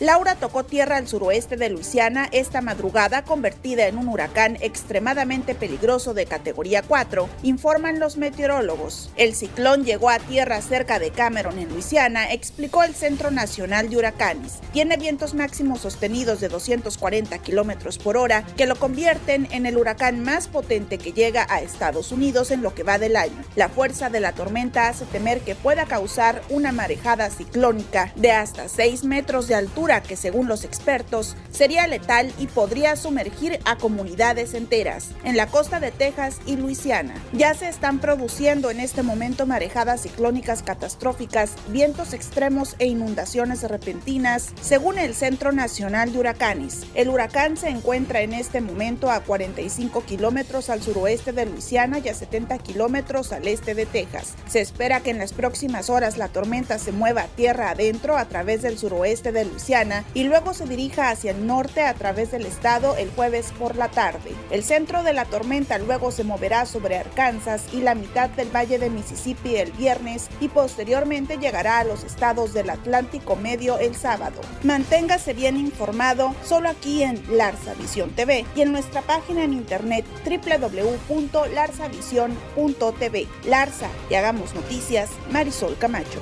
Laura tocó tierra al suroeste de Luisiana esta madrugada, convertida en un huracán extremadamente peligroso de categoría 4, informan los meteorólogos. El ciclón llegó a tierra cerca de Cameron, en Luisiana, explicó el Centro Nacional de Huracanes. Tiene vientos máximos sostenidos de 240 kilómetros por hora, que lo convierten en el huracán más potente que llega a Estados Unidos en lo que va del año. La fuerza de la tormenta hace temer que pueda causar una marejada ciclónica de hasta 6 metros de altura que según los expertos sería letal y podría sumergir a comunidades enteras en la costa de Texas y Luisiana. Ya se están produciendo en este momento marejadas ciclónicas catastróficas, vientos extremos e inundaciones repentinas, según el Centro Nacional de Huracanes. El huracán se encuentra en este momento a 45 kilómetros al suroeste de Luisiana y a 70 kilómetros al este de Texas. Se espera que en las próximas horas la tormenta se mueva tierra adentro a través del suroeste de Luisiana y luego se dirija hacia el norte a través del estado el jueves por la tarde. El centro de la tormenta luego se moverá sobre Arkansas y la mitad del valle de Mississippi el viernes y posteriormente llegará a los estados del Atlántico Medio el sábado. Manténgase bien informado solo aquí en Larsa Visión TV y en nuestra página en internet www.larsavision.tv. Larsa y hagamos noticias, Marisol Camacho.